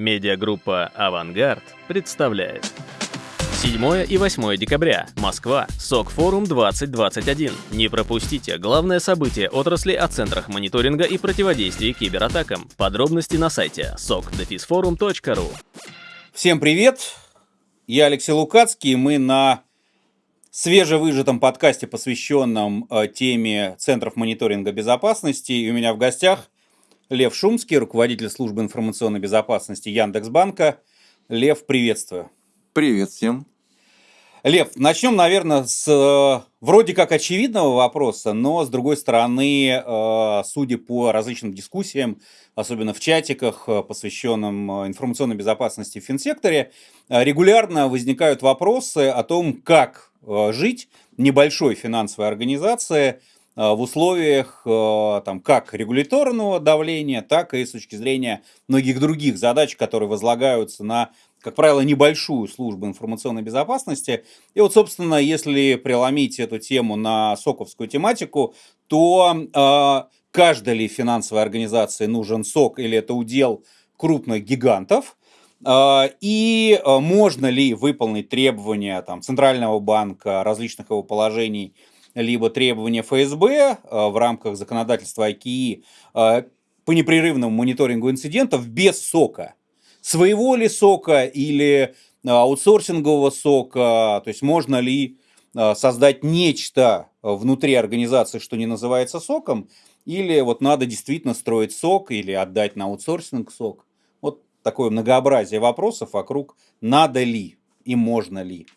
Медиагруппа «Авангард» представляет. 7 и 8 декабря. Москва. СОК-форум 2021. Не пропустите главное событие отрасли о центрах мониторинга и противодействия кибератакам. Подробности на сайте sokdefisforum.ru Всем привет! Я Алексей Лукацкий. Мы на свежевыжатом подкасте, посвященном э, теме центров мониторинга безопасности. И у меня в гостях Лев Шумский, руководитель службы информационной безопасности Яндекс.Банка. Лев, приветствую. Привет всем. Лев, начнем, наверное, с э, вроде как очевидного вопроса, но с другой стороны, э, судя по различным дискуссиям, особенно в чатиках, э, посвященным информационной безопасности в финсекторе, регулярно возникают вопросы о том, как жить небольшой финансовой организации – Э, в условиях э, там, как регуляторного давления, так и с точки зрения многих других задач, которые возлагаются на, как правило, небольшую службу информационной безопасности. И вот, собственно, если преломить эту тему на соковскую тематику, то э, каждой ли финансовой организации нужен сок или это удел крупных гигантов, и можно ли выполнить требования там, Центрального банка, различных его положений – либо требования ФСБ э, в рамках законодательства ИКИ э, по непрерывному мониторингу инцидентов без сока. Своего ли сока или э, аутсорсингового сока, то есть можно ли создать нечто внутри организации, что не называется соком, или вот надо действительно строить сок или отдать на аутсорсинг сок. Вот такое многообразие вопросов вокруг надо ли и можно ли.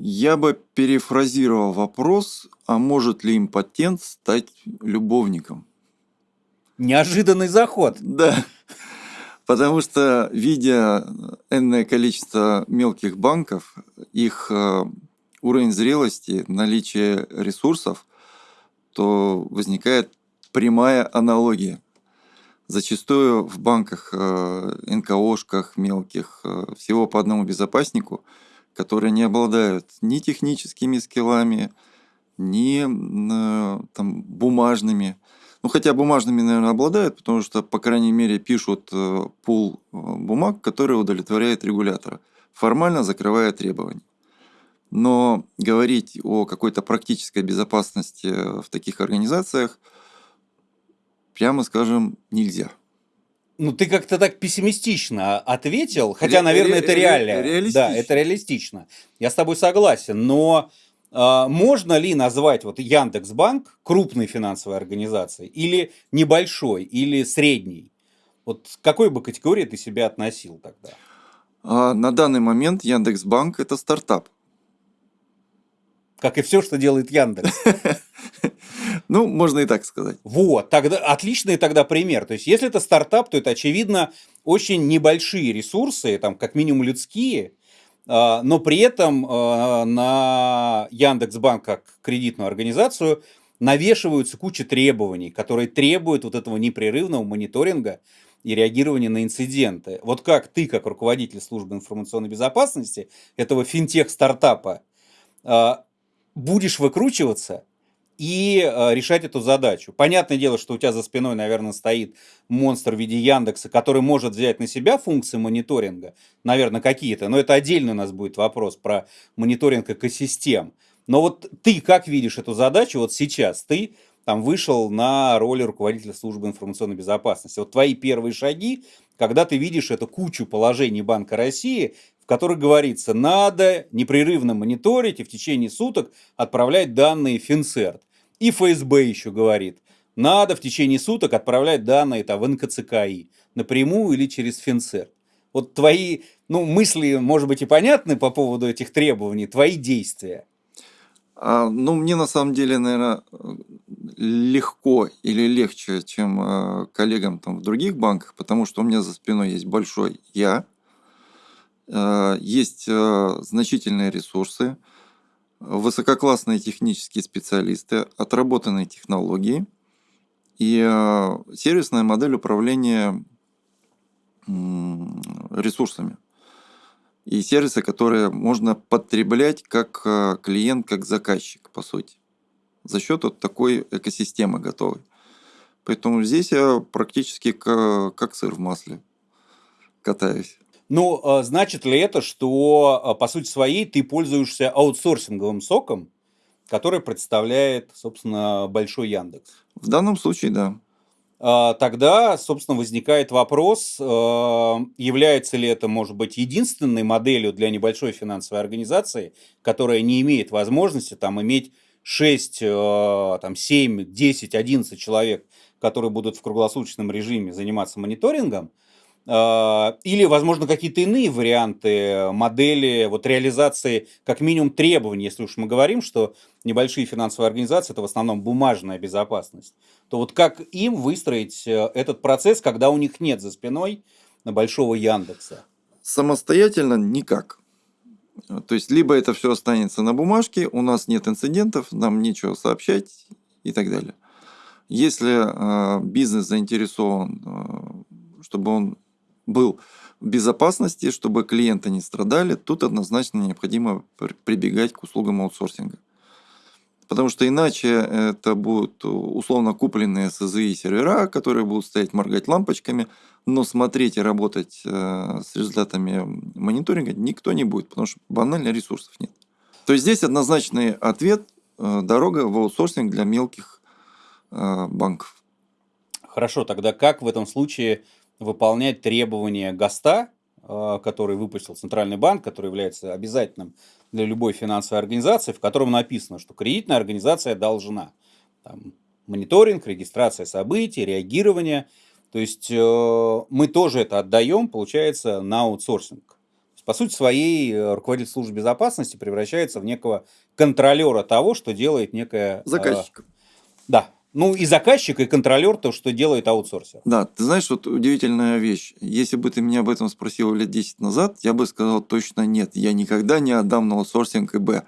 Я бы перефразировал вопрос, а может ли импотент стать любовником? Неожиданный заход. Да. Потому что, видя энное количество мелких банков, их э, уровень зрелости, наличие ресурсов, то возникает прямая аналогия. Зачастую в банках, э, НКОшках мелких, э, всего по одному безопаснику – которые не обладают ни техническими скиллами, ни э, там, бумажными. Ну, хотя бумажными, наверное, обладают, потому что, по крайней мере, пишут э, пул э, бумаг, которые удовлетворяет регулятора, формально закрывая требования. Но говорить о какой-то практической безопасности в таких организациях, прямо скажем, нельзя. Ну, ты как-то так пессимистично ответил, хотя, наверное, это реально. Да, это реалистично. Я с тобой согласен, но э, можно ли назвать вот Яндекс.Банк крупной финансовой организацией или небольшой, или средней? Вот к какой бы категории ты себя относил тогда? А, на данный момент Яндекс.Банк – это стартап. Как и все, что делает Яндекс. Ну, можно и так сказать. Вот, тогда отличный тогда пример. То есть, если это стартап, то это, очевидно, очень небольшие ресурсы, там, как минимум людские, а, но при этом а, на Яндекс.Банк как кредитную организацию навешиваются куча требований, которые требуют вот этого непрерывного мониторинга и реагирования на инциденты. Вот как ты, как руководитель службы информационной безопасности этого финтех-стартапа, а, будешь выкручиваться и э, решать эту задачу. Понятное дело, что у тебя за спиной, наверное, стоит монстр в виде Яндекса, который может взять на себя функции мониторинга, наверное, какие-то, но это отдельный у нас будет вопрос про мониторинг экосистем. Но вот ты как видишь эту задачу вот сейчас? Ты там вышел на роль руководителя службы информационной безопасности. Вот твои первые шаги, когда ты видишь эту кучу положений Банка России, в которых говорится, надо непрерывно мониторить и в течение суток отправлять данные в Финцерт. И ФСБ еще говорит, надо в течение суток отправлять данные там, в НКЦКИ напрямую или через Финцерт. Вот твои ну, мысли, может быть, и понятны по поводу этих требований, твои действия. А, ну, мне на самом деле, наверное, легко или легче, чем э, коллегам там в других банках, потому что у меня за спиной есть большой я, э, есть э, значительные ресурсы, высококлассные технические специалисты, отработанные технологии и э, сервисная модель управления ресурсами. И сервисы, которые можно потреблять как э, клиент, как заказчик, по сути, за счет вот такой экосистемы готовой. Поэтому здесь я практически как, как сыр в масле. катаюсь. Ну, а значит ли это, что а, по сути своей ты пользуешься аутсорсинговым соком, который представляет, собственно, большой Яндекс? В данном случае, да. А, тогда, собственно, возникает вопрос, является ли это, может быть, единственной моделью для небольшой финансовой организации, которая не имеет возможности там иметь 6, там, 7, 10, 11 человек, которые будут в круглосуточном режиме заниматься мониторингом, или, возможно, какие-то иные варианты модели вот, реализации как минимум требований, если уж мы говорим, что небольшие финансовые организации – это в основном бумажная безопасность, то вот как им выстроить э, этот процесс, когда у них нет за спиной большого Яндекса? Самостоятельно никак. То есть, либо это все останется на бумажке, у нас нет инцидентов, нам нечего сообщать и так далее. Если э, бизнес заинтересован, э, чтобы он был в безопасности, чтобы клиенты не страдали, тут однозначно необходимо прибегать к услугам аутсорсинга. Потому что иначе это будут условно купленные СЗИ сервера, которые будут стоять моргать лампочками, но смотреть и работать э, с результатами мониторинга никто не будет, потому что банально ресурсов нет. То есть здесь однозначный ответ э, – дорога в аутсорсинг для мелких э, банков. Хорошо, тогда как в этом случае выполнять требования ГОСТа, э, который выпустил Центральный банк, который является обязательным для любой финансовой организации, в котором написано, что кредитная организация должна там, мониторинг, регистрация событий, реагирование. То есть э, мы тоже это отдаем, получается, на аутсорсинг. По сути своей, э, руководитель службы безопасности превращается в некого контролера того, что делает некая... Заказчик. Э, да, ну, и заказчик, и контролер, то, что делает аутсорсер. Да, ты знаешь, вот удивительная вещь. Если бы ты меня об этом спросил лет 10 назад, я бы сказал точно нет. Я никогда не отдам на аутсорсинг ИБ.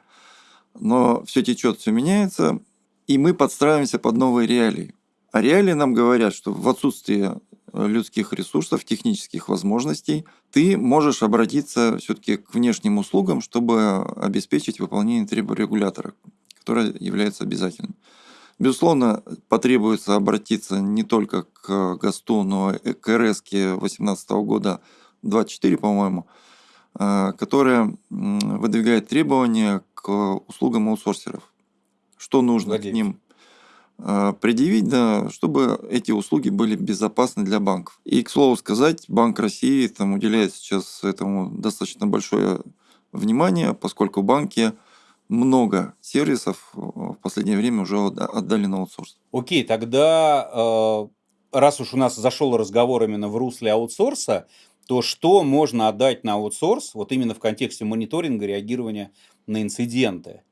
Но все течет, все меняется, и мы подстраиваемся под новые реалии. А реалии нам говорят, что в отсутствии людских ресурсов, технических возможностей, ты можешь обратиться все-таки к внешним услугам, чтобы обеспечить выполнение требований регулятора, которое является обязательным. Безусловно, потребуется обратиться не только к ГОСТу, но и к РС 2018 года 24, по-моему, э, которая выдвигает требования к услугам аутсорсеров. Что нужно Владимир. к ним э, предъявить, да, чтобы эти услуги были безопасны для банков. И, к слову сказать, Банк России там уделяет сейчас этому достаточно большое внимание, поскольку банки – много сервисов э, в последнее время уже отдали на аутсорс. Окей, тогда э, раз уж у нас зашел разговор именно в русле аутсорса, то что можно отдать на аутсорс, вот именно в контексте мониторинга, реагирования на инциденты?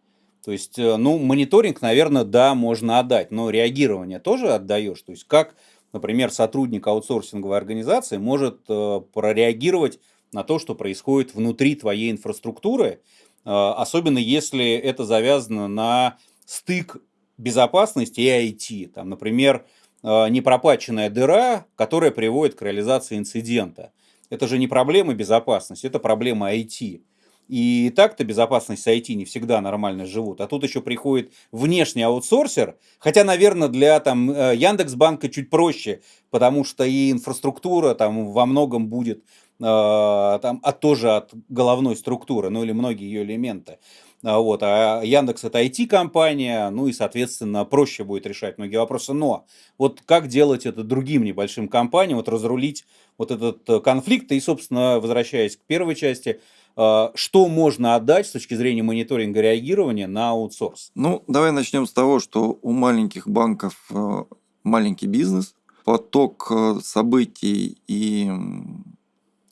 То есть, э, ну, мониторинг, наверное, да, можно отдать, но реагирование тоже отдаешь. То есть, как, например, сотрудник аутсорсинговой организации может прореагировать на то, что происходит внутри твоей инфраструктуры, особенно если это завязано на стык безопасности и IT. Там, например, а, непропаченная дыра, которая приводит к реализации инцидента. Это же не проблема безопасности, это проблема IT. И так-то безопасность IT не всегда нормально живут. А тут еще приходит внешний аутсорсер. Хотя, наверное, для там, э, Яндекс.Банка чуть проще, потому что и инфраструктура там во многом будет там, от, тоже от головной структуры, ну или многие ее элементы. А, вот, а Яндекс это IT-компания, ну и, соответственно, проще будет решать многие вопросы. Но вот как делать это другим небольшим компаниям, вот разрулить вот этот э, конфликт, и, собственно, возвращаясь к первой части, э, что можно отдать с точки зрения мониторинга реагирования на аутсорс? Ну, давай начнем с того, что у маленьких банков э, маленький бизнес, поток событий и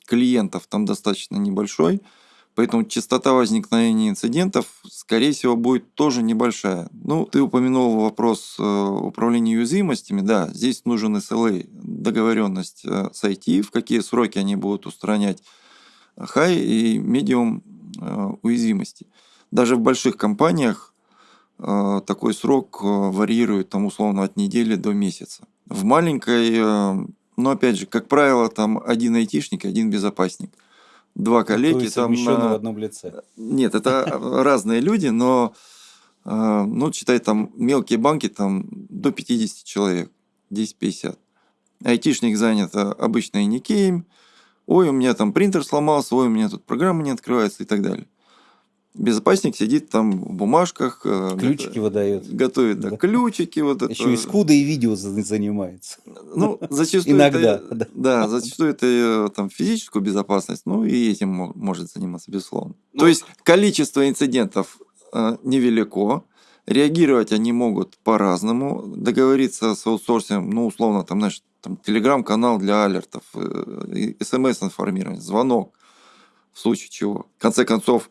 клиентов там достаточно небольшой – Поэтому частота возникновения инцидентов, скорее всего, будет тоже небольшая. Ну, ты упомянул вопрос э, управления уязвимостями. Да, здесь нужен SLA, договоренность э, с IT, в какие сроки они будут устранять high и medium э, уязвимости. Даже в больших компаниях такой срок варьирует там условно от недели до месяца. В маленькой, но опять же, как правило, там один айтишник, один безопасник – два коллеги. там на... в одном лице. Нет, это разные люди, но э, ну, считай, там мелкие банки там до 50 человек, 10-50. Айтишник занят обычно и Никеем, ой, у меня там принтер сломался, ой, у меня тут программа не открывается и так далее. Безопасник сидит там в бумажках. э, Ключики выдает. Готовит да, Да. ключики. Вот это. Еще и скуда и видео за- занимается. Ну, зачастую Иногда, это, да. да, зачастую это э, там физическую безопасность, ну и этим мо- может заниматься, безусловно. Ну, То есть количество инцидентов э, невелико, реагировать они могут по-разному, договориться с аутсорсингом, ну, условно, там, знаешь, там, телеграм-канал для алертов, э, смс-информирование, звонок, в случае чего. В конце концов,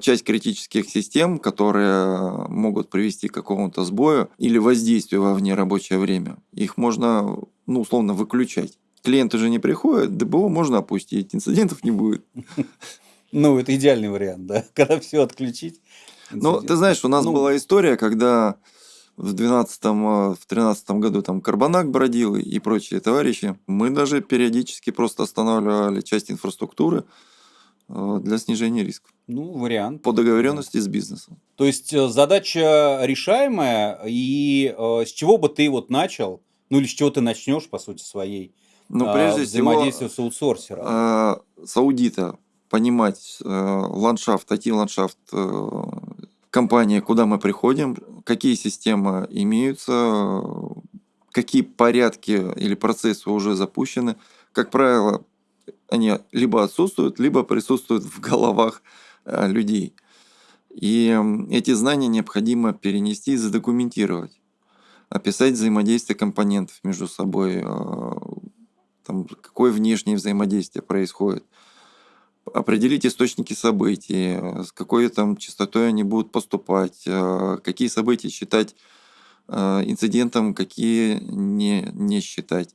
часть критических систем, которые могут привести к какому-то сбою или воздействию во внерабочее время, их можно, ну, условно, выключать. Клиенты же не приходят, ДБО можно опустить, инцидентов не будет. Ну, это идеальный вариант, да. Когда все отключить. Ну, ты знаешь, у нас Ну, была история, когда в 12 в 13 году там Карбонак бродил и- прочие товарищи. Мы даже периодически просто останавливали часть инфраструктуры для снижения рисков Ну, вариант. по договоренности с бизнесом. То есть э, задача решаемая, и э, с чего бы ты вот начал, ну или с чего ты начнешь, по сути, своей Но а, прежде всего взаимодействие с аутсорсером? э, с аудита понимать э, ландшафт, IT-ландшафт э, компании, куда мы приходим, какие системы имеются, э, какие порядки или процессы уже запущены. Как правило, они либо отсутствуют, либо присутствуют в головах э, людей. И эти знания необходимо перенести и задокументировать. Описать взаимодействие компонентов между собой, э, там, какое внешнее взаимодействие происходит. Определить источники событий, э, с какой там частотой они будут поступать, э, какие события считать э, инцидентом, какие не, не считать.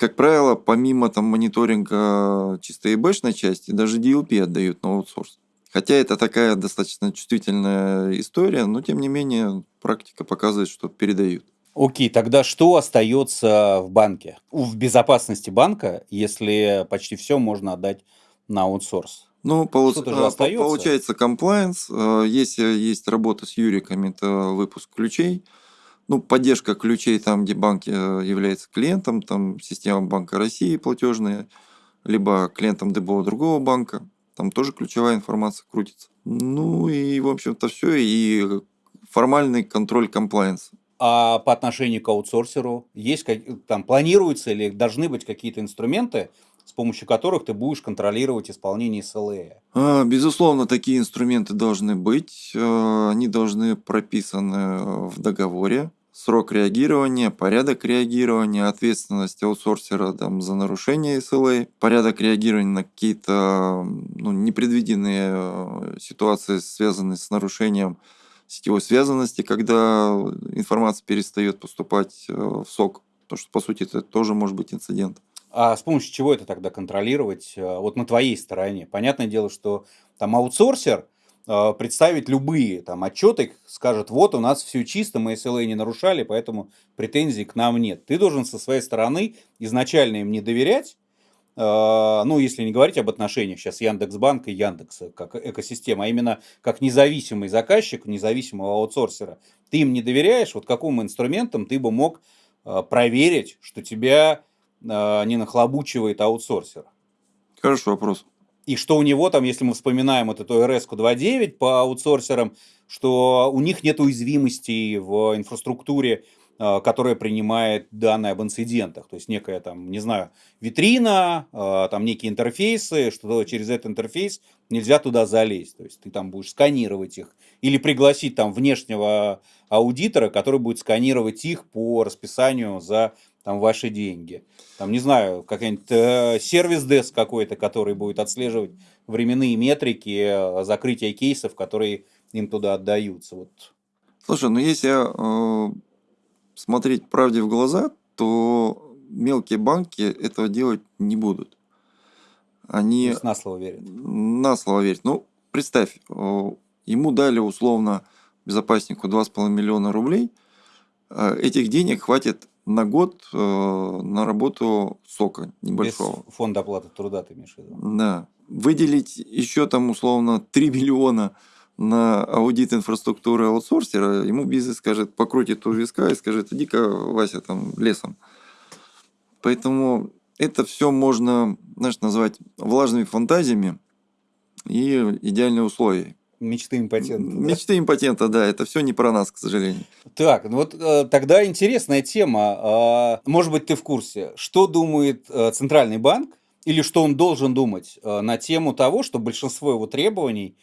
Э, Как правило, помимо там мониторинга чисто ИБшной части, даже DLP отдают на аутсорс. Хотя это такая достаточно чувствительная история, но тем не менее практика показывает, что передают. Окей, тогда что остается в банке? В безопасности банка, если почти все можно отдать на аутсорс? Ну, полу- а, получается комплайенс. э, Если есть работа с юриками, это выпуск ключей. Ну, поддержка ключей там, где банк э, является клиентом, там система Банка России платежная, либо клиентом ДБО другого банка. Там тоже ключевая информация крутится. Ну и, в общем-то, все. И формальный контроль комплайенса. А по отношению к аутсорсеру есть там планируются или должны быть какие-то инструменты, с помощью которых ты будешь контролировать исполнение СЛЭ? А, Безусловно, такие инструменты должны быть. э, Они должны прописаны в договоре. Срок реагирования, порядок реагирования, ответственность аутсорсера там, за нарушение SLA, порядок реагирования на какие-то ну, непредвиденные э, ситуации, связанные с нарушением сетевой связанности, когда информация перестает поступать э, в сок. Потому что, по сути, это тоже может быть инцидент. А с помощью чего это тогда контролировать? э, Вот на твоей стороне. Понятное дело, что там аутсорсер э, представит любые там отчеты, скажет, вот у нас все чисто, мы SLA не нарушали, поэтому претензий к нам нет. Ты должен со своей стороны изначально им не доверять, э, ну, если не говорить об отношениях сейчас Яндекс.Банка и Яндекса как экосистема, а именно как независимый заказчик, независимого аутсорсера. Ты им не доверяешь, вот каким инструментом ты бы мог э, проверить, что тебя э, не нахлобучивает аутсорсер. Хороший вопрос. И что у него там, если мы вспоминаем вот эту RS 2.9 по аутсорсерам, что у них нет уязвимостей в инфраструктуре, э, которая принимает данные об инцидентах. То есть некая там, не знаю, витрина, э, там некие интерфейсы, что через этот интерфейс нельзя туда залезть. То есть ты там будешь сканировать их. Или пригласить там внешнего аудитора, который будет сканировать их по расписанию за там ваши деньги. Там, не знаю, какой-нибудь э, сервис-деск какой-то, который будет отслеживать временные метрики, э, закрытия кейсов, которые им туда отдаются. Вот. Слушай, ну если э, смотреть правде в глаза, то мелкие банки этого делать не будут. То Они есть на слово верят. на слово верят. Ну, представь, э, ему дали условно безопаснику 2,5 миллиона рублей. Э, Этих денег хватит на год э, на работу сока небольшого. Без фонда оплаты труда ты имеешь в виду. Да. Выделить еще там условно 3 миллиона на аудит инфраструктуры аутсорсера, ему бизнес скажет, покрутит у виска и скажет, иди-ка, Вася, там, лесом. Поэтому это все можно, знаешь, назвать влажными фантазиями и идеальные условия. Мечты импотента. Мечты импотента, да, это все не про нас, к сожалению. Так, ну вот э, тогда интересная тема. А, может быть, ты в курсе, что думает э, Центральный банк или что он должен думать э, на тему того, что большинство его требований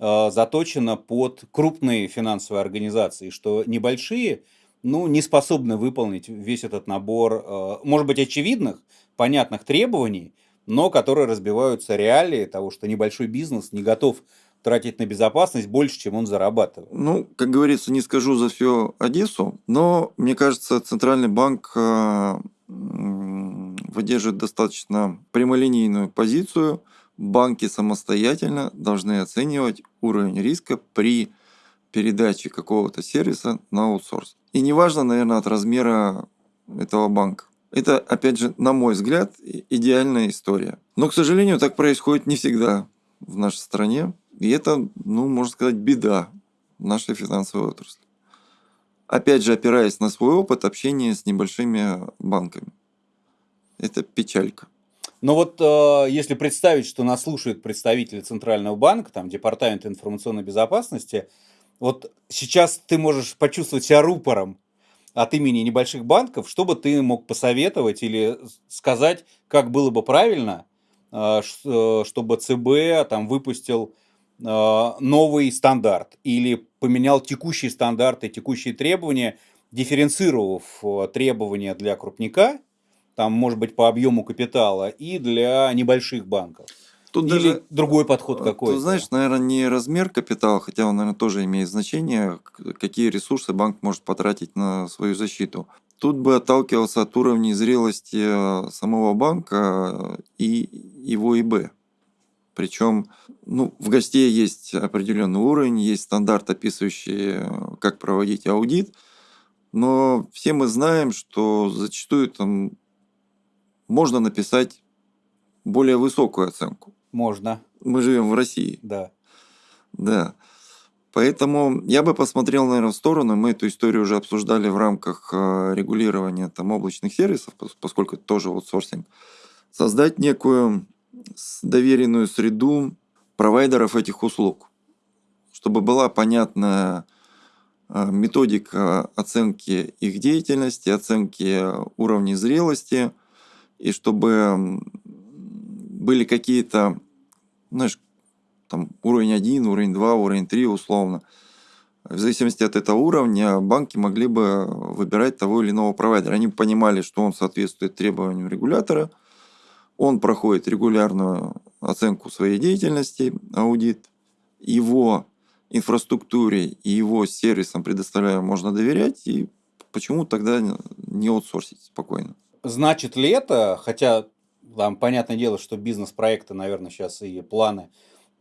заточено под крупные финансовые организации, что небольшие ну, не способны выполнить весь этот набор, может быть, очевидных, понятных требований, но которые разбиваются реалии того, что небольшой бизнес не готов тратить на безопасность больше, чем он зарабатывает. Ну, как говорится, не скажу за всю Одессу, но мне кажется, Центральный банк э, выдерживает достаточно прямолинейную позицию. Банки самостоятельно должны оценивать уровень риска при передаче какого-то сервиса на аутсорс. И неважно, наверное, от размера этого банка. Это, опять же, на мой взгляд, идеальная история. Но, к сожалению, так происходит не всегда в нашей стране. И это, ну, можно сказать, беда нашей финансовой отрасли. Опять же, опираясь на свой опыт общения с небольшими банками. Это печалька. Но вот э, если представить, что нас слушают представители Центрального банка, там, Департамента информационной безопасности, вот сейчас ты можешь почувствовать себя рупором от имени небольших банков, что бы ты мог посоветовать или сказать, как было бы правильно, э, э чтобы ЦБ там выпустил новый стандарт или поменял текущие стандарты, текущие требования, дифференцировав э, требования для крупника, там, может быть, по объему капитала, и для небольших банков. Тут Или даже, другой подход какой-то. Ты знаешь, наверное, не размер капитала, хотя он, наверное, тоже имеет значение, какие ресурсы банк может потратить на свою защиту. Тут бы отталкивался от уровня зрелости э, самого банка и его ИБ. Причем ну, в гостей есть определенный уровень, есть стандарт, описывающий, как проводить аудит. Но все мы знаем, что зачастую там можно написать более высокую оценку. Можно. Мы живем в России. Да. Да. Поэтому я бы посмотрел, наверное, в сторону. Мы эту историю уже обсуждали в рамках э, регулирования там, облачных сервисов, поскольку это тоже аутсорсинг. Создать некую доверенную среду провайдеров этих услуг, чтобы была понятная а, методика оценки их деятельности, оценки уровня зрелости, и чтобы были какие-то, знаешь, там уровень 1, уровень 2, уровень 3 условно. В зависимости от этого уровня банки могли бы выбирать того или иного провайдера. Они понимали, что он соответствует требованиям регулятора – он проходит регулярную оценку своей деятельности, аудит. Его инфраструктуре и его сервисам предоставляю можно доверять, и почему тогда не аутсорсить спокойно? Значит ли это, хотя там понятное дело, что бизнес-проекты, наверное, сейчас и планы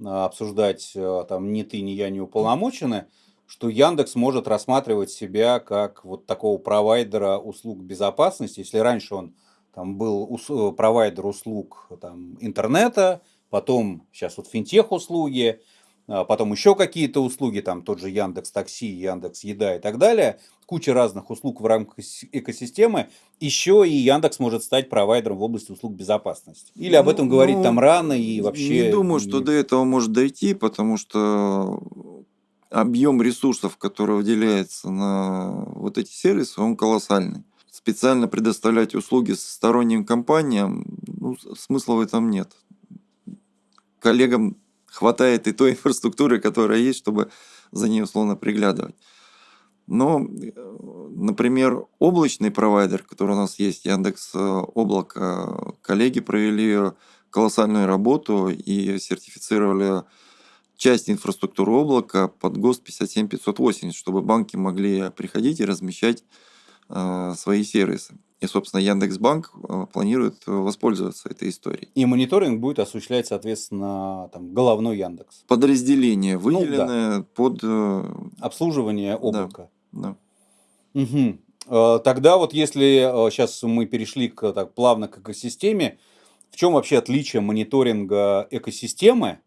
а, обсуждать а, там ни ты, ни я не уполномочены, что Яндекс может рассматривать себя как вот такого провайдера услуг безопасности, если раньше он там был ус- провайдер услуг там, интернета, потом сейчас вот финтех услуги, а потом еще какие-то услуги, там тот же Яндекс Такси, Яндекс Еда и так далее, куча разных услуг в рамках экосистемы, еще и Яндекс может стать провайдером в области услуг безопасности. Или об этом ну, говорить ну, там рано и вообще... Не думаю, что до этого может дойти, потому что объем ресурсов, который выделяется на вот эти сервисы, он колоссальный специально предоставлять услуги сторонним компаниям, ну, смысла в этом нет. Коллегам хватает и той инфраструктуры, которая есть, чтобы за ней условно приглядывать. Но, например, облачный провайдер, который у нас есть, Яндекс э, Облако, коллеги провели колоссальную работу и сертифицировали часть инфраструктуры облака под ГОСТ 57580, чтобы банки могли приходить и размещать Э, свои сервисы. И, собственно, Яндекс.Банк э, планирует воспользоваться этой историей. И мониторинг будет осуществлять, соответственно, там, головной Яндекс. Подразделение, выделенное ну, да. под... Э, Обслуживание облака. Да. да. Угу. Тогда вот если сейчас мы перешли к, так, плавно к экосистеме, в чем вообще отличие мониторинга экосистемы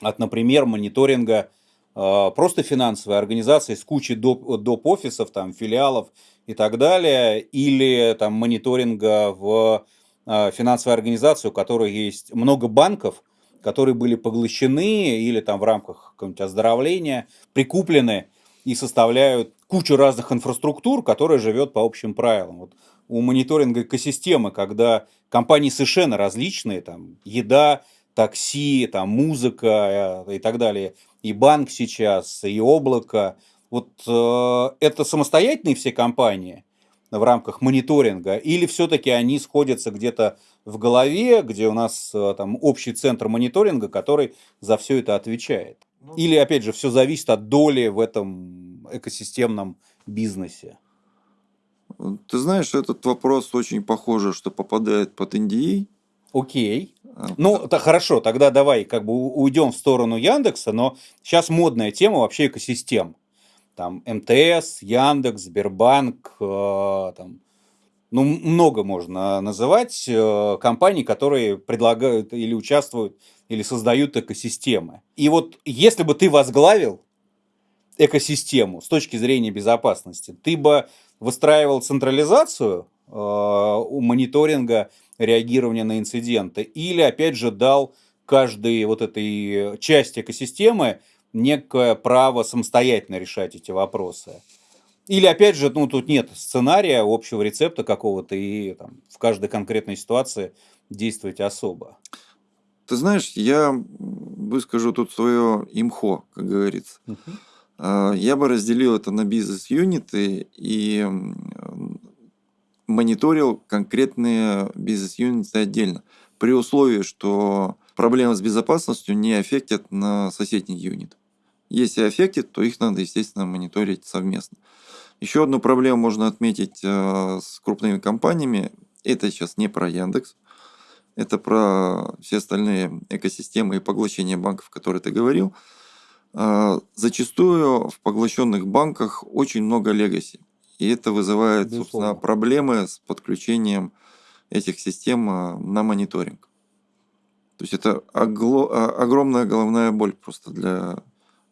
от, например, мониторинга просто финансовой организации с кучей доп. доп. офисов, там, филиалов и так далее, или там мониторинга в э, финансовая организация, у которой есть много банков, которые были поглощены или там в рамках какого-нибудь оздоровления прикуплены и составляют кучу разных инфраструктур, которая живет по общим правилам. Вот у мониторинга экосистемы, когда компании совершенно различные, там еда, такси, там музыка э, и так далее, и банк сейчас, и облако, вот э, это самостоятельные все компании в рамках мониторинга, или все-таки они сходятся где-то в голове, где у нас э, там общий центр мониторинга, который за все это отвечает? Ну, или, опять же, все зависит от доли в этом экосистемном бизнесе? Ты знаешь, этот вопрос очень похоже, что попадает под NDA. Окей. Ну, да, хорошо, тогда давай как бы уйдем в сторону Яндекса, но сейчас модная тема вообще экосистем. Там МТС, Яндекс, Сбербанк, э, там, ну, много можно называть э, компаний, которые предлагают или участвуют, или создают экосистемы. И вот если бы ты возглавил экосистему с точки зрения безопасности, ты бы выстраивал централизацию э, у мониторинга реагирования на инциденты или, опять же, дал каждой вот этой части экосистемы некое право самостоятельно решать эти вопросы. Или, опять же, ну, тут нет сценария, общего рецепта какого-то, и там, в каждой конкретной ситуации действовать особо. Ты знаешь, я выскажу тут свое имхо, как говорится. Uh-huh. Я бы разделил это на бизнес-юниты и мониторил конкретные бизнес-юниты отдельно. При условии, что проблемы с безопасностью не аффектят на соседний юнит. Если аффектит, то их надо, естественно, мониторить совместно. Еще одну проблему можно отметить э, с крупными компаниями. Это сейчас не про Яндекс. Это про все остальные экосистемы и поглощения банков, которые ты говорил. Э, зачастую в поглощенных банках очень много легаси. И это вызывает, Безусловно. собственно, проблемы с подключением этих систем э, на мониторинг. То есть это огромная головная боль просто для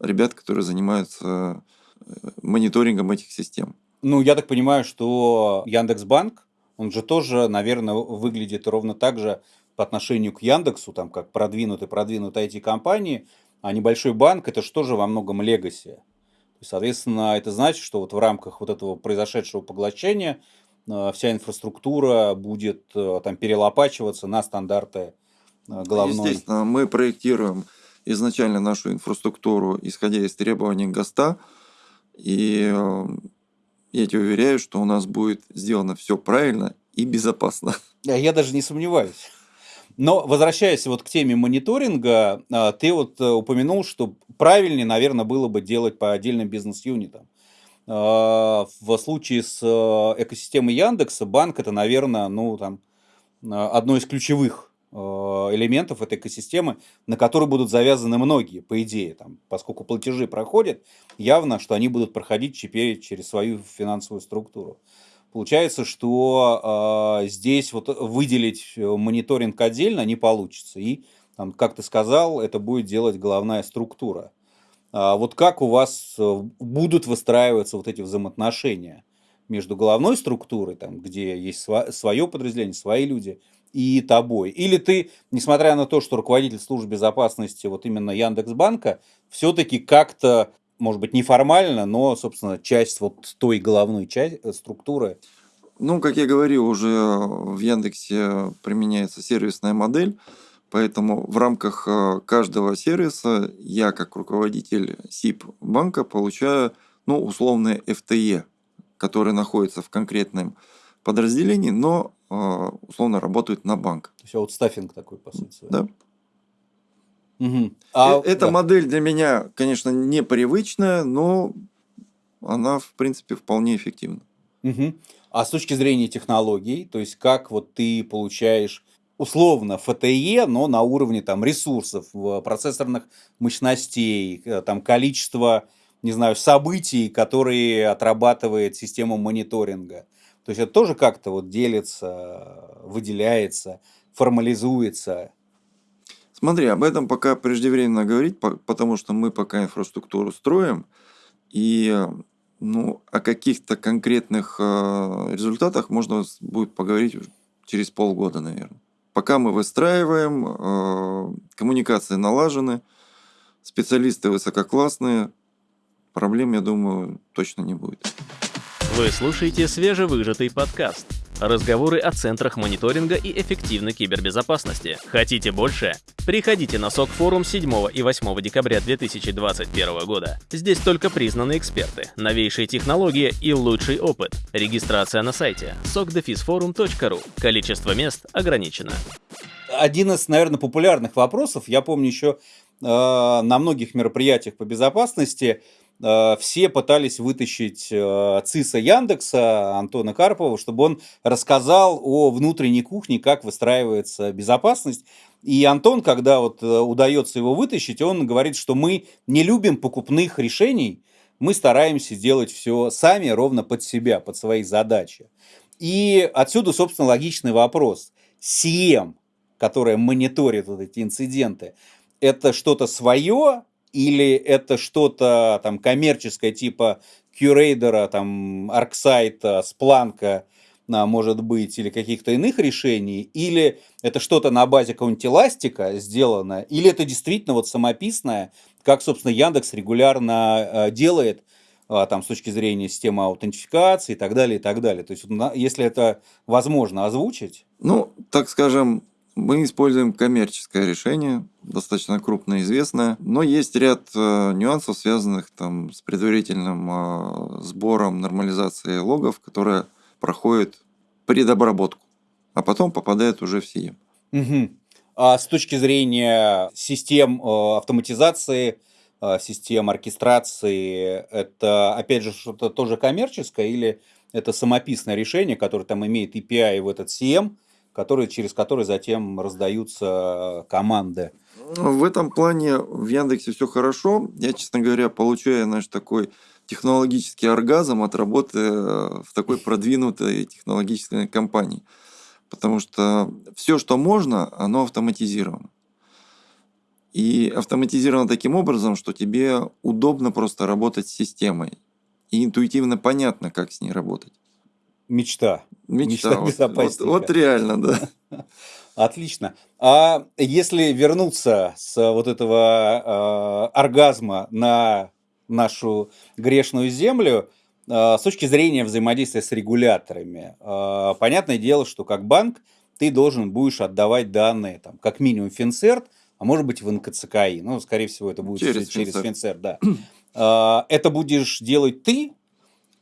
ребят, которые занимаются э, мониторингом этих систем. Ну, я так понимаю, что Яндекс.Банк, он же тоже, наверное, выглядит ровно так же по отношению к Яндексу, там, как продвинутый, продвинутые IT-компании, а небольшой банк – это что же во многом легаси. Соответственно, это значит, что вот в рамках вот этого произошедшего поглощения э, вся инфраструктура будет э, там перелопачиваться на стандарты головной. Естественно, мы проектируем изначально нашу инфраструктуру, исходя из требований ГОСТа. И э, я тебе уверяю, что у нас будет сделано все правильно и безопасно. Я даже не сомневаюсь. Но возвращаясь вот к теме мониторинга, э, ты вот э, упомянул, что правильнее, наверное, было бы делать по отдельным бизнес-юнитам. В случае с экосистемой Яндекса банк это, наверное, ну там одно из ключевых Э, элементов этой экосистемы, на которые будут завязаны многие, по идее, там, поскольку платежи проходят, явно, что они будут проходить теперь через свою финансовую структуру. Получается, что э, здесь вот выделить э, мониторинг отдельно не получится. И, там, как ты сказал, это будет делать головная структура. А вот как у вас э, будут выстраиваться вот эти взаимоотношения между головной структурой, там, где есть свое подразделение, свои люди – и тобой. Или ты, несмотря на то, что руководитель службы безопасности вот именно Яндекс.Банка, все-таки как-то, может быть, неформально, но, собственно, часть вот той головной части, э, структуры. Ну, как я говорил, уже в Яндексе применяется сервисная модель, поэтому в рамках э, каждого сервиса я, как руководитель СИП банка, получаю, ну, условное FTE, который находится в конкретном подразделении, но а, условно работают на банк. То есть аутстаффинг такой, по сути. Да. Угу. А, Эта да. модель для меня, конечно, непривычная, но она, в принципе, вполне эффективна. Угу. А с точки зрения технологий, то есть как вот ты получаешь условно ФТЕ, но на уровне там ресурсов, процессорных мощностей, э, там количество, не знаю, событий, которые отрабатывает система мониторинга – то есть это тоже как-то вот делится, выделяется, формализуется. Смотри, об этом пока преждевременно говорить, потому что мы пока инфраструктуру строим, и ну, о каких-то конкретных э, результатах можно будет поговорить через полгода, наверное. Пока мы выстраиваем, э, коммуникации налажены, специалисты высококлассные, проблем, я думаю, точно не будет. Вы слушаете свежевыжатый подкаст. Разговоры о центрах мониторинга и эффективной кибербезопасности. Хотите больше? Приходите на СОК форум 7 и 8 декабря 2021 года. Здесь только признанные эксперты, новейшие технологии и лучший опыт. Регистрация на сайте sokdefisforum.ru. Количество мест ограничено. Один из, наверное, популярных вопросов, я помню еще э, на многих мероприятиях по безопасности, все пытались вытащить э, ЦИСа Яндекса Антона Карпова, чтобы он рассказал о внутренней кухне, как выстраивается безопасность. И Антон, когда вот э, удается его вытащить, он говорит, что мы не любим покупных решений, мы стараемся делать все сами, ровно под себя, под свои задачи. И отсюда, собственно, логичный вопрос. CM, которая мониторит вот эти инциденты, это что-то свое или это что-то там коммерческое типа Curator, там Арксайта, Спланка, может быть, или каких-то иных решений, или это что-то на базе какого-нибудь эластика сделано, или это действительно вот самописное, как, собственно, Яндекс регулярно э, делает, а, там, с точки зрения системы аутентификации и так далее, и так далее. То есть, если это возможно озвучить. Ну, так скажем, мы используем коммерческое решение, достаточно крупное, известное, но есть ряд э, нюансов, связанных там, с предварительным э, сбором, нормализацией логов, которая проходит предобработку, а потом попадает уже в СИЕМ. Угу. А с точки зрения систем э, автоматизации, э, систем оркестрации, это опять же что-то тоже коммерческое или это самописное решение, которое там имеет API в этот CM, которые, через которые затем раздаются команды. В этом плане в Яндексе все хорошо. Я, честно говоря, получаю, знаешь, такой технологический оргазм от работы э, в такой продвинутой технологической компании. Потому что все, что можно, оно автоматизировано. И автоматизировано таким образом, что тебе удобно просто работать с системой. И интуитивно понятно, как с ней работать. Мечта. Мечта, Мечта вот, вот, вот реально, да. Отлично. А если вернуться с вот этого э, оргазма на нашу грешную землю, э, с точки зрения взаимодействия с регуляторами, э, понятное дело, что как банк ты должен будешь отдавать данные, там, как минимум Финцерт, а может быть в НКЦКИ. Ну, скорее всего, это будет через, через Финцерт, да. Это будешь делать ты,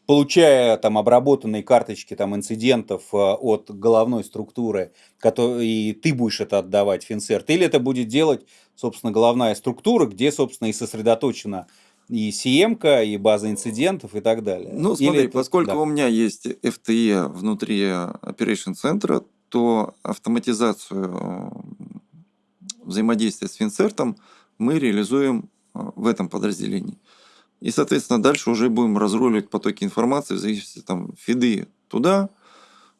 получая там обработанные карточки там инцидентов э, от головной структуры, который, и ты будешь это отдавать Финцерт, или это будет делать, собственно, головная структура, где, собственно, и сосредоточена и CM, и база инцидентов и так далее. Ну, смотри, Или поскольку да. у меня есть FTE внутри Operation центра, то автоматизацию взаимодействия с Финцертом мы реализуем э, в этом подразделении. И, соответственно, дальше уже будем разруливать потоки информации в зависимости там фиды туда,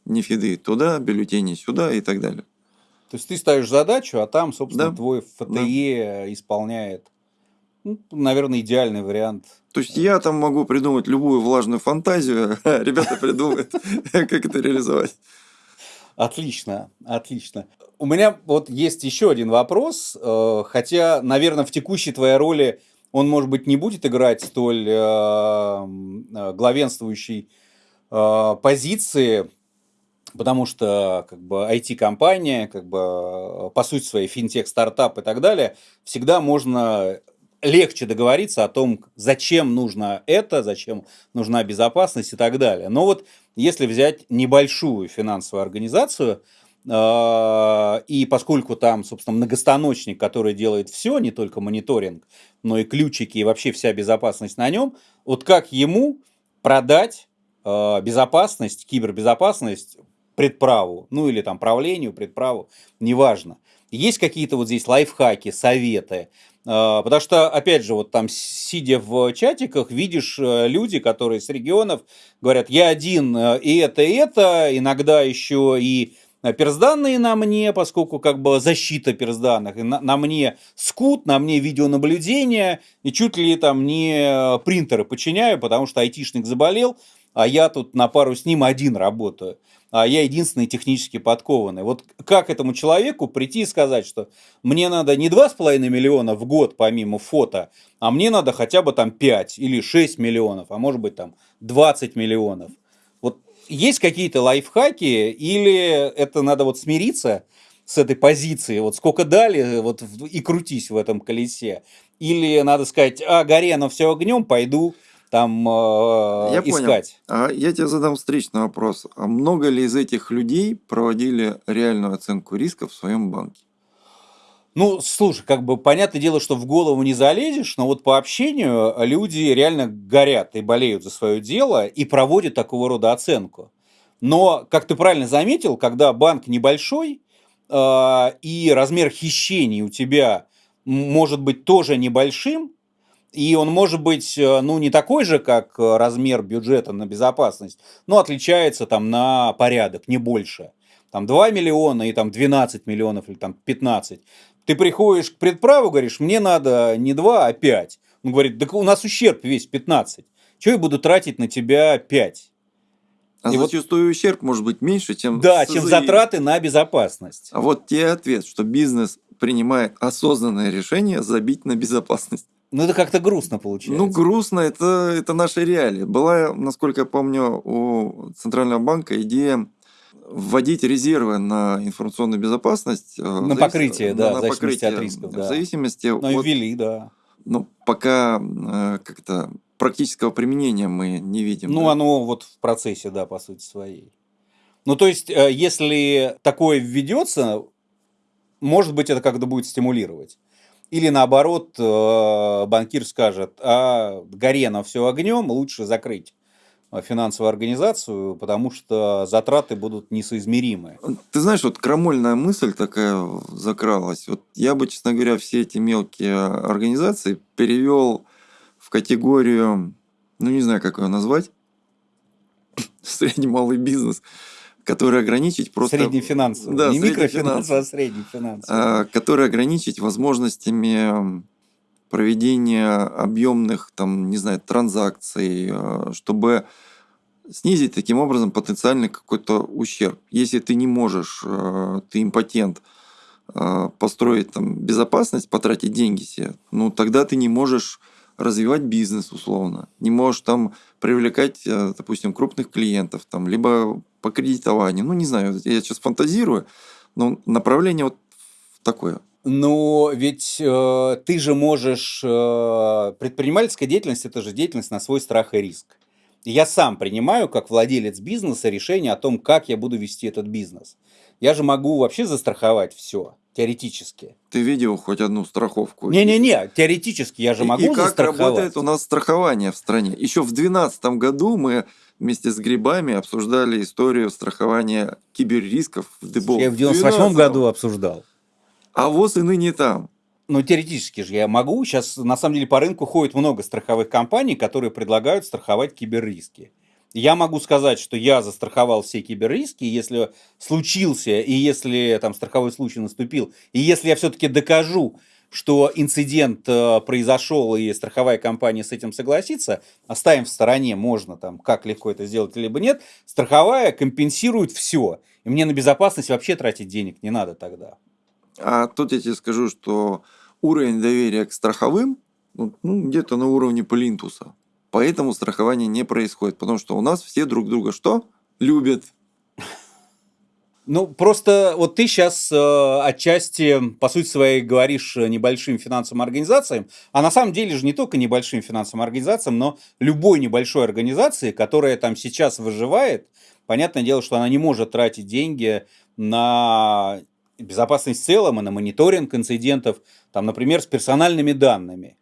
не фиды туда, бюллетени сюда и так далее. То есть ты ставишь задачу, а там, собственно, да. твой ФТЕ да. исполняет. Ну, наверное, идеальный вариант. То есть я там могу придумать любую влажную фантазию, а ребята придумают, как это реализовать. Отлично, отлично. У меня вот есть еще один вопрос, э, хотя, наверное, в текущей твоей роли он, может быть, не будет играть столь э, э, главенствующей э, позиции, потому что как бы IT-компания, как бы по сути своей финтех-стартап и так далее, всегда можно легче договориться о том, зачем нужно это, зачем нужна безопасность и так далее. Но вот если взять небольшую финансовую организацию, и поскольку там, собственно, многостаночник, который делает все, не только мониторинг, но и ключики, и вообще вся безопасность на нем, вот как ему продать а, безопасность, кибербезопасность предправу, ну или там правлению, предправу, неважно. Есть какие-то вот здесь лайфхаки, советы, а, Потому что, опять же, вот там, сидя в чатиках, видишь э, люди, которые с регионов говорят, я один э, и это, и это, иногда еще и персданные на мне, поскольку как бы защита персданных, на, на мне скут, на мне видеонаблюдение, и чуть ли там не э, принтеры подчиняю, потому что айтишник заболел, а я тут на пару с ним один работаю. а я единственный технически подкованный. Вот как этому человеку прийти и сказать, что мне надо не 2,5 миллиона в год помимо фото, а мне надо хотя бы там 5 или 6 миллионов, а может быть там 20 миллионов. Есть какие-то лайфхаки или это надо вот смириться с этой позиции, вот сколько дали, вот и крутись в этом колесе. Или надо сказать, а, горено все огнем, пойду там э, Я искать. понял. А я тебе задам встречный вопрос. А много ли из этих людей проводили реальную оценку риска в своем банке? Ну, слушай, как бы понятное дело, что в голову не залезешь, но вот по общению люди реально горят и болеют за свое дело и проводят такого рода оценку. Но, как ты правильно заметил, когда банк небольшой э, и размер хищений у тебя может быть тоже небольшим, и он может быть, э, ну, не такой же, как э, размер бюджета на безопасность, но отличается там на порядок, не больше. Там 2 миллиона и там 12 миллионов или там 15. Ты приходишь к предправу, говоришь, мне надо не 2, а 5. Он говорит, так у нас ущерб весь 15. Чего я буду тратить на тебя 5? А И вот- зачастую ущерб может быть меньше, чем Да, чем СЗИ. затраты на безопасность. А вот тебе ответ, что бизнес принимает осознанное решение забить на безопасность. Ну, это как-то грустно получается. Ну, грустно, это, это наши реалии. Была, насколько я помню, у Центрального банка идея вводить резервы на информационную безопасность. э, в завис- покрытие, да, на в зависимости от покрытие, рисков, В да. зависимости Ну, и от... ввели, да. Ну, пока э, как-то практического применения мы не видим. Ну, да. оно вот в процессе, да, по сути своей. Ну, то есть, э, если такое введется, может быть, это как-то будет стимулировать. Или наоборот, э, банкир скажет, а горено все огнем, лучше закрыть финансовую организацию, потому что затраты будут несоизмеримые. Ты знаешь, вот крамольная мысль такая закралась. Вот я бы, честно говоря, все эти мелкие организации перевел в категорию, ну не знаю, как ее назвать, средний малый бизнес, который ограничить просто... Средний финансовый. Да, Не микрофинансовый, а средний финансовый. а, который ограничить возможностями проведения объемных, там, не знаю, транзакций, а, чтобы снизить таким образом потенциальный какой-то ущерб. Если ты не можешь, а, ты импотент, а, построить там безопасность, потратить деньги себе, ну тогда ты не можешь развивать бизнес условно, не можешь там привлекать, э, допустим, крупных клиентов, там, либо по кредитованию, ну не знаю, я сейчас фантазирую, но направление вот такое. Но ведь э, ты же можешь... э, предпринимательская деятельность – это же деятельность на свой страх и риск. И Я сам принимаю, как владелец бизнеса, решение о том, как я буду вести этот бизнес. Я же могу вообще застраховать все, теоретически. Ты видел хоть одну страховку? Не-не-не, теоретически я же И- могу и как застраховать. работает у нас страхование в стране? Еще в 2012 году мы вместе с грибами обсуждали историю страхования киберрисков в дебол. Я в 98 году обсуждал. А ВОЗ и ныне там. Ну, теоретически же я могу. Сейчас, на самом деле, по рынку ходит много страховых компаний, которые предлагают страховать киберриски. Я могу сказать, что я застраховал все киберриски, если случился, и если там страховой случай наступил, и если я все-таки докажу, что инцидент э, произошел, и страховая компания с этим согласится, оставим в стороне, можно там, как легко это сделать, либо нет, страховая компенсирует все. И мне на безопасность вообще тратить денег не надо тогда. А тут я тебе скажу, что уровень доверия к страховым ну, ну, где-то на уровне плинтуса. Поэтому страхование не происходит. Потому что у нас все друг друга что? Любят. Ну, просто вот ты сейчас э, отчасти, по сути своей, говоришь э, небольшим финансовым организациям, а на самом деле же не только небольшим финансовым организациям, но любой небольшой организации, которая там сейчас выживает, понятное дело, что она не может тратить деньги на безопасность в целом и на мониторинг инцидентов, там, например, с персональными данными.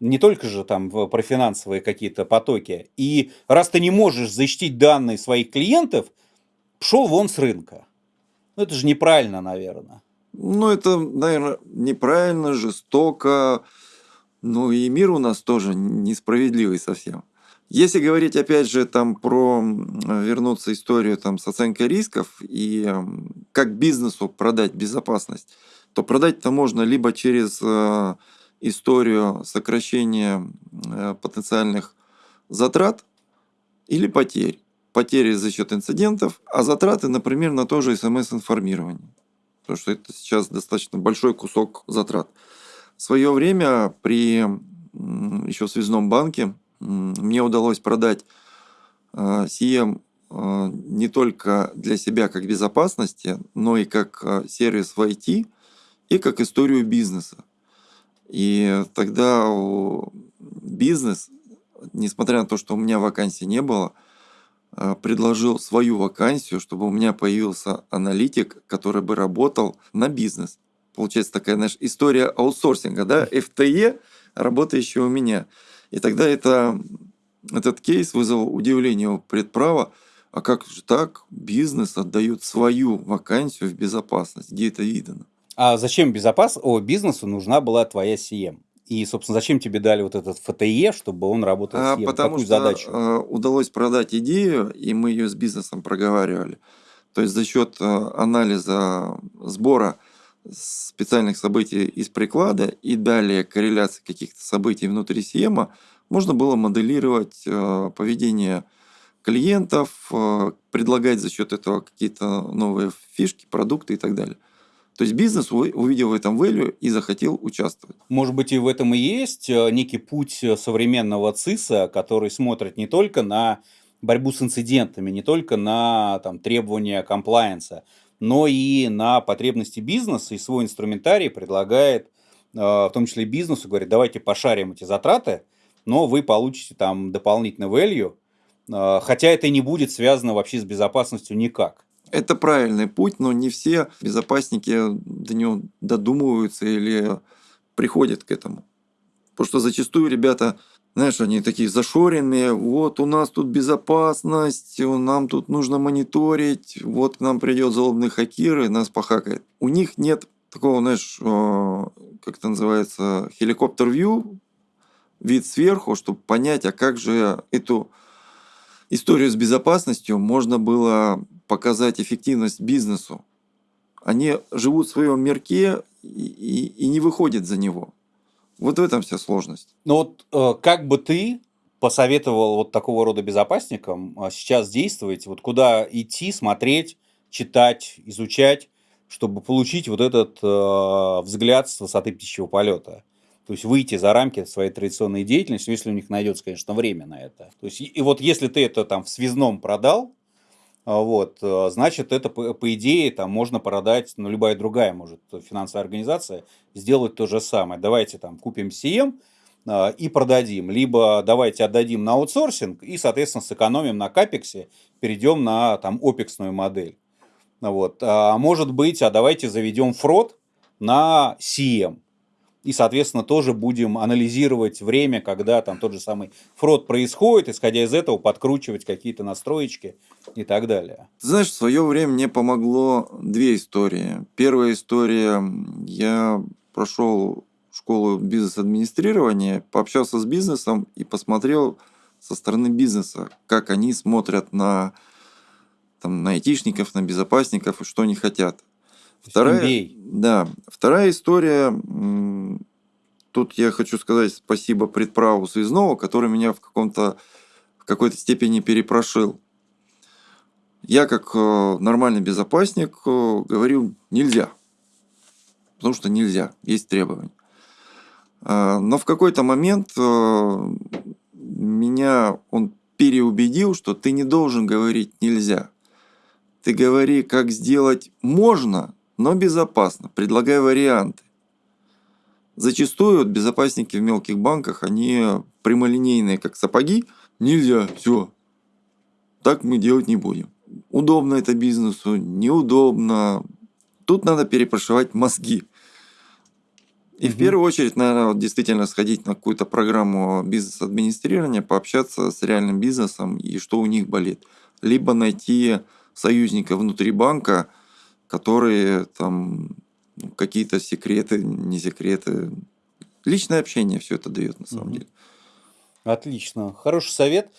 Не только же там про финансовые какие-то потоки. И раз ты не можешь защитить данные своих клиентов, пшел вон с рынка. Ну, это же неправильно, наверное. Ну, это, наверное, неправильно, жестоко. Ну, и мир у нас тоже несправедливый совсем. Если говорить, опять же, там про вернуться историю там, с оценкой рисков и как бизнесу продать безопасность, то продать-то можно либо через э, историю сокращения э, потенциальных затрат или потерь. потери за счет инцидентов, а затраты, например, на то же смс-информирование. Потому что это сейчас достаточно большой кусок затрат. В свое время при еще в связном банке мне удалось продать CM а, а, не только для себя как безопасности, но и как а, сервис в IT и как историю бизнеса. И тогда бизнес, несмотря на то, что у меня вакансии не было, предложил свою вакансию, чтобы у меня появился аналитик, который бы работал на бизнес. Получается такая, знаешь, история аутсорсинга, да, FTE, работающая у меня. И тогда это этот кейс вызвал удивление у предправа. А как же так? Бизнес отдает свою вакансию в безопасность. Где это видно? А зачем безопас... О, бизнесу нужна была твоя CM? И, собственно, зачем тебе дали вот этот ФТЕ, чтобы он работал с CM? Потому Какую что задачу? Э, удалось продать идею, и мы ее с бизнесом проговаривали. То есть за счет э, анализа сбора специальных событий из приклада и далее корреляции каких-то событий внутри CM можно было моделировать э, поведение клиентов, э, предлагать за счет этого какие-то новые фишки, продукты и так далее. То есть бизнес увидел в этом value и захотел участвовать. Может быть, и в этом и есть э, некий путь современного ЦИСа, который смотрит не только на борьбу с инцидентами, не только на там, требования комплайенса, но и на потребности бизнеса и свой инструментарий предлагает, в том числе бизнесу, говорит, давайте пошарим эти затраты, но вы получите там дополнительный value, а, хотя это не будет связано вообще с безопасностью никак. Это правильный путь, но не все безопасники до него додумываются или приходят к этому. Потому что зачастую ребята, знаешь, они такие зашоренные, вот у нас тут безопасность, нам тут нужно мониторить, вот к нам придет злобный хакер и нас похакает. У них нет такого, знаешь, а, как это называется, хеликоптер-вью, вид сверху, чтобы понять, а как же эту историю с безопасностью можно было показать эффективность бизнесу. Они живут в своем мирке и, и, и не выходят за него. Вот в этом вся сложность. Ну вот э, как бы ты посоветовал вот такого рода безопасникам э, сейчас действовать, вот куда идти, смотреть, читать, изучать, чтобы получить вот этот э, взгляд с высоты птичьего полета? То есть выйти за рамки своей традиционной деятельности, если у них найдется, конечно, время на это. То есть, и вот если ты это там в связном продал, вот, э, значит, это, по, по идее, там можно продать, ну, любая другая, может, финансовая организация сделать то же самое. Давайте там купим CM а, и продадим. Либо давайте отдадим на аутсорсинг и, соответственно, сэкономим на капексе, перейдем на там опексную модель. Вот. А может быть, а давайте заведем фрод на CM и, соответственно, тоже будем анализировать время, когда там тот же самый фрод происходит, исходя из этого подкручивать какие-то настроечки и так далее. Ты знаешь, в свое время мне помогло две истории. Первая история, я прошел школу бизнес-администрирования, пообщался с бизнесом и посмотрел со стороны бизнеса, как они смотрят на, там, на айтишников, на безопасников и что они хотят. Вторая, да, вторая история, тут я хочу сказать спасибо предправу связного, который меня в каком-то в какой-то степени перепрошил. Я как э, нормальный безопасник э, говорил нельзя, потому что нельзя, есть требования. А, но в какой-то момент э, меня он переубедил, что ты не должен говорить нельзя. Ты говори, как сделать можно, но безопасно, предлагая варианты. Зачастую безопасники в мелких банках, они прямолинейные, как сапоги. Нельзя, все. Так мы делать не будем. Удобно это бизнесу, неудобно. Тут надо перепрошивать мозги. И угу. в первую очередь, наверное, вот действительно сходить на какую-то программу бизнес-администрирования, пообщаться с реальным бизнесом и что у них болит. Либо найти союзника внутри банка – которые там ну, какие-то секреты, не секреты. Личное общение все это дает на самом угу. деле. Отлично. Хороший совет.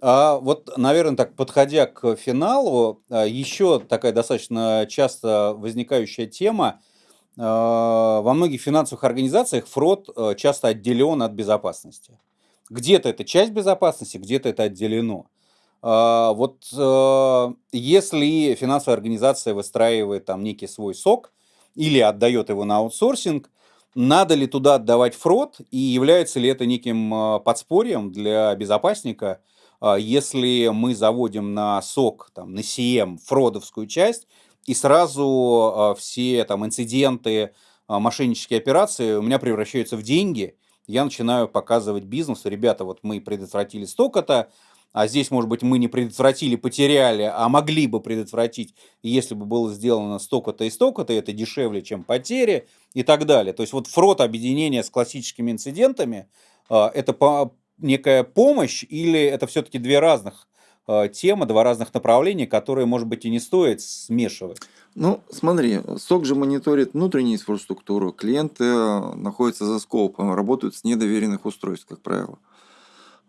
А вот, наверное, так подходя к финалу, а, еще такая достаточно часто возникающая тема. А, во многих финансовых организациях фрод а, часто отделен от безопасности. Где-то это часть безопасности, где-то это отделено. А, вот э, если финансовая организация выстраивает там некий свой сок или отдает его на аутсорсинг, надо ли туда отдавать фрод и является ли это неким э, подспорьем для безопасника, если мы заводим на сок, там, на CM фродовскую часть, и сразу все там инциденты, мошеннические операции у меня превращаются в деньги, я начинаю показывать бизнесу, ребята, вот мы предотвратили столько-то, а здесь, может быть, мы не предотвратили, потеряли, а могли бы предотвратить, если бы было сделано столько-то и столько-то, это дешевле, чем потери и так далее. То есть вот фрот объединения с классическими инцидентами а, – это некая помощь или это все-таки две разных а, темы, два разных направления, которые, может быть, и не стоит смешивать? Ну, смотри, СОК же мониторит внутреннюю инфраструктуру, клиенты находятся за скопом, работают с недоверенных устройств, как правило.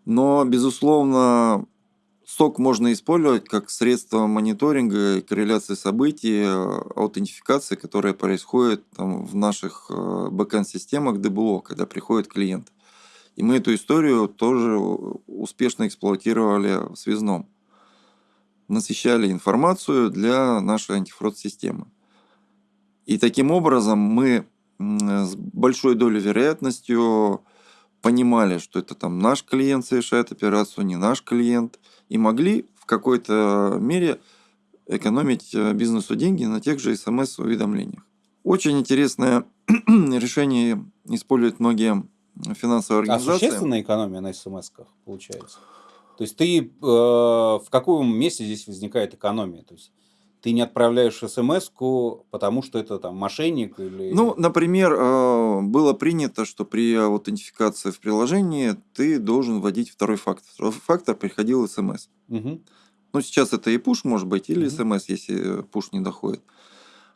Но, безусловно, сок можно использовать как средство мониторинга корреляции событий, э, аутентификации, которая происходит там, в наших э, бэкэнд-системах ДБО, когда приходит клиент. И мы эту историю тоже успешно эксплуатировали в связном. Насыщали информацию для нашей антифрод-системы. И таким образом мы с большой долей вероятностью понимали, что это там наш клиент совершает операцию, не наш клиент, и могли в какой-то мере экономить э, бизнесу деньги на тех же смс-уведомлениях. Очень интересное решение используют многие финансовые а организации. А существенная экономия на смс-ках получается? То есть ты э, в каком месте здесь возникает экономия? То есть ты не отправляешь смс потому что это там мошенник или... Ну, например, э, было принято, что при аутентификации в приложении ты должен вводить второй фактор. Второй фактор приходил смс. Угу. Ну, сейчас это и пуш может быть, или угу. смс, если пуш не доходит.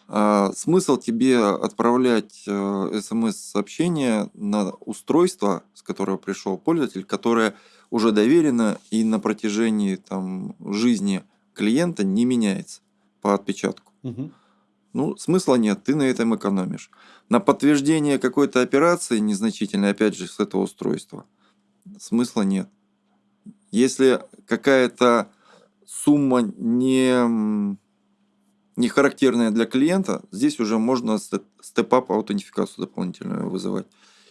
А, смысл тебе отправлять смс-сообщение э, на устройство, с которого пришел пользователь, которое уже доверено и на протяжении там, жизни клиента не меняется по отпечатку. Угу. Ну, смысла нет, ты на этом экономишь. На подтверждение какой-то операции незначительной, опять же, с этого устройства, смысла нет. Если какая-то сумма не, не характерная для клиента, здесь уже можно степ-ап аутентификацию дополнительную вызывать.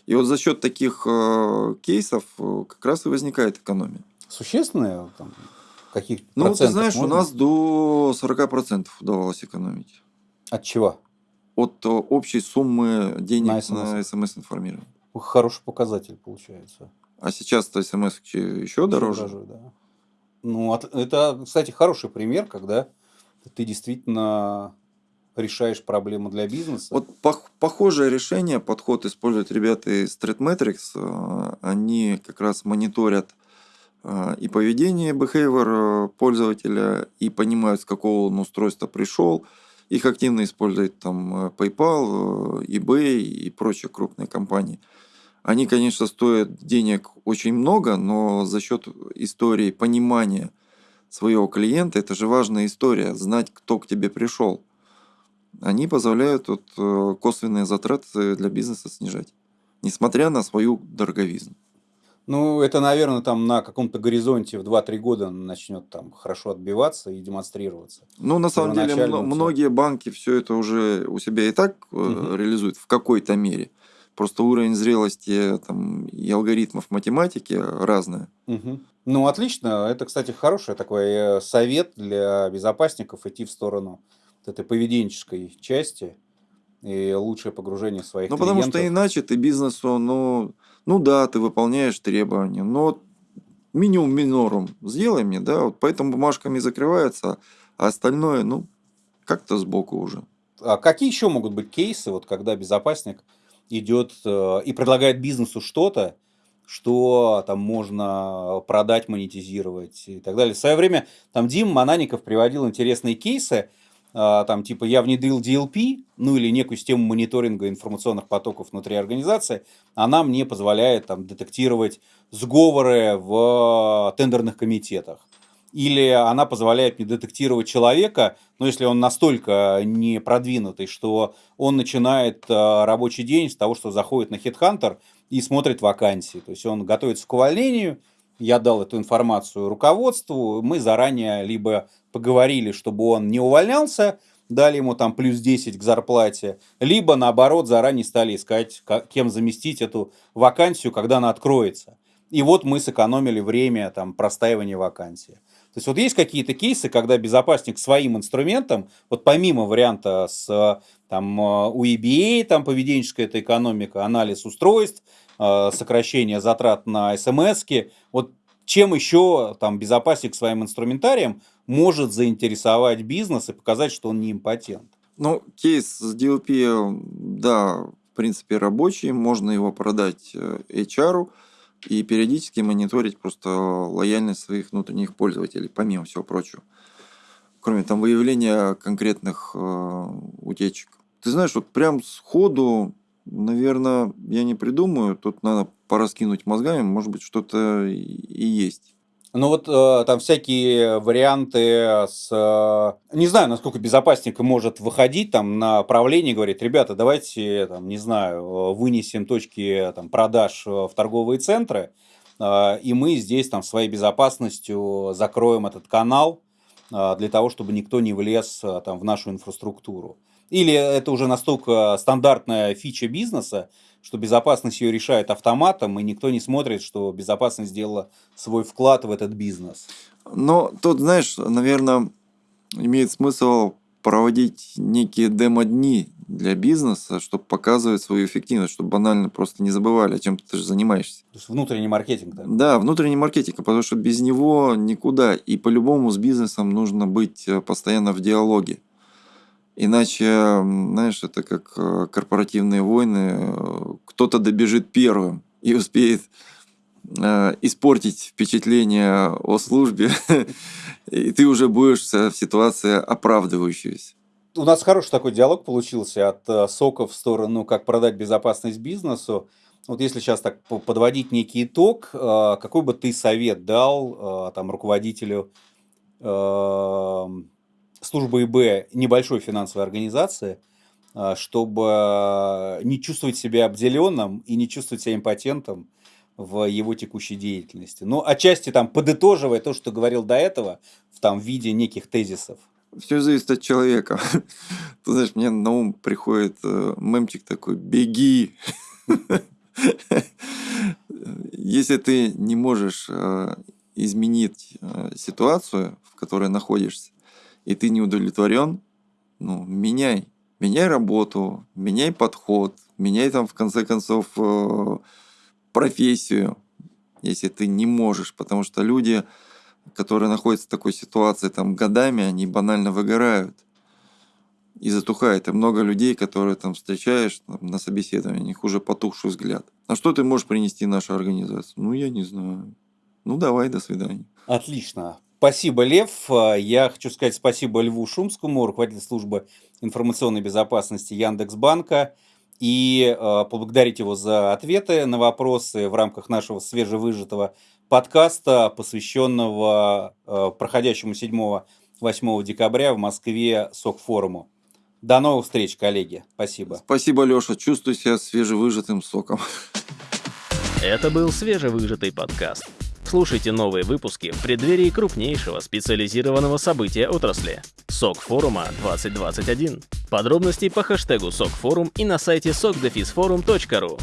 И вот за счет таких э, кейсов э, как раз и возникает экономия. Существенная там, каких Ну, ты знаешь, можно? у нас до 40% удавалось экономить. От чего? От э, общей суммы денег на смс-информирование. Хороший показатель получается. А сейчас-то смс еще, еще дороже? дороже да. Ну, это, кстати, хороший пример, когда ты действительно решаешь проблему для бизнеса. Вот похожее решение, подход используют ребята из ThreatMetrics. Э, они как раз мониторят и поведение, behavior э, пользователя, и понимают, с какого он устройства пришел. Их активно используют там э, PayPal, э, eBay и прочие крупные компании. Они, конечно, стоят денег очень много, но за счет истории понимания своего клиента, это же важная история, знать, кто к тебе пришел. Они позволяют вот, косвенные затраты для бизнеса снижать, несмотря на свою дороговизну. Ну, это, наверное, там на каком-то горизонте в 2-3 года начнет там хорошо отбиваться и демонстрироваться. Ну, на самом деле, многие банки все это уже у себя и так угу. реализуют в какой-то мере. Просто уровень зрелости там, и алгоритмов математики разные. Угу. Ну, отлично. Это, кстати, хороший такой э, совет для безопасников идти в сторону этой поведенческой части и лучшее погружение своих Ну, потому что иначе ты бизнесу, ну, ну да, ты выполняешь требования, но минимум минорум сделай мне, да, вот поэтому бумажками закрывается, а остальное, ну, как-то сбоку уже. А какие еще могут быть кейсы, вот когда безопасник идет э, и предлагает бизнесу что-то, что там можно продать, монетизировать и так далее. В свое время там Дим Манаников приводил интересные кейсы, там типа я внедрил DLP, ну или некую систему мониторинга информационных потоков внутри организации, она мне позволяет там детектировать сговоры в тендерных комитетах. Или она позволяет мне детектировать человека, но если он настолько не продвинутый, что он начинает а, рабочий день с того, что заходит на HeadHunter и смотрит вакансии. То есть он готовится к увольнению, я дал эту информацию руководству, мы заранее либо поговорили, чтобы он не увольнялся, дали ему там плюс 10 к зарплате, либо наоборот заранее стали искать, кем заместить эту вакансию, когда она откроется. И вот мы сэкономили время там, простаивания вакансии. То есть вот есть какие-то кейсы, когда безопасник своим инструментом, вот помимо варианта с там, у EBA, там поведенческая эта экономика, анализ устройств, э, сокращение затрат на смс вот чем еще там безопасник своим инструментарием может заинтересовать бизнес и показать, что он не импотент? Ну, кейс с DLP, да, в принципе, рабочий, можно его продать э, HR и периодически мониторить просто лояльность своих внутренних пользователей, помимо всего прочего. Кроме там выявления конкретных э, утечек. Ты знаешь, вот прям сходу, наверное, я не придумаю, тут надо пораскинуть мозгами, может быть, что-то и есть. Ну вот э, там всякие варианты с... Э, не знаю, насколько безопасник может выходить там на правление и говорить, ребята, давайте, там, не знаю, вынесем точки там, продаж в торговые центры, э, и мы здесь там своей безопасностью закроем этот канал э, для того, чтобы никто не влез э, там, в нашу инфраструктуру. Или это уже настолько стандартная фича бизнеса, что безопасность ее решает автоматом, и никто не смотрит, что безопасность сделала свой вклад в этот бизнес. Но тут, знаешь, наверное, имеет смысл проводить некие демо-дни для бизнеса, чтобы показывать свою эффективность, чтобы банально просто не забывали, о чем ты же занимаешься. То есть внутренний маркетинг, да? Да, внутренний маркетинг, потому что без него никуда. И по-любому с бизнесом нужно быть э, постоянно в диалоге. Иначе, знаешь, это как э, корпоративные войны. Кто-то добежит первым и успеет э, испортить впечатление о службе, и ты уже будешь в ситуации оправдывающейся. У нас хороший такой диалог получился от э, соков в сторону, как продать безопасность бизнесу. Вот если сейчас так подводить некий итог, какой бы ты совет дал там руководителю службы ИБ небольшой финансовой организации, а, чтобы не чувствовать себя обделенным и не чувствовать себя импотентом в его текущей деятельности. Ну, отчасти там подытоживая то, что говорил до этого, в там виде неких тезисов. Все зависит от человека. Ты знаешь, мне на ум приходит э, мемчик такой «беги». Если ты не можешь э, изменить э, ситуацию, в которой находишься, и ты не удовлетворен, ну, меняй. Меняй работу, меняй подход, меняй там, в конце концов, э, профессию, если ты не можешь. Потому что люди, которые находятся в такой ситуации там годами, они банально выгорают и затухает. И много людей, которые там встречаешь там, на собеседовании, у них уже потухший взгляд. А что ты можешь принести нашей организации? Ну, я не знаю. Ну, давай, до свидания. Отлично. Спасибо, Лев. Я хочу сказать спасибо Льву Шумскому, руководителю службы информационной безопасности Яндекс.Банка, и э, поблагодарить его за ответы на вопросы в рамках нашего свежевыжатого подкаста, посвященного э, проходящему 7-8 декабря в Москве СОК-форуму. До новых встреч, коллеги. Спасибо. Спасибо, Леша. Чувствую себя свежевыжатым соком. Это был свежевыжатый подкаст. Слушайте новые выпуски в преддверии крупнейшего специализированного события отрасли – СОК форума 2021. Подробности по хэштегу СОК форум и на сайте sokdefisforum.ru.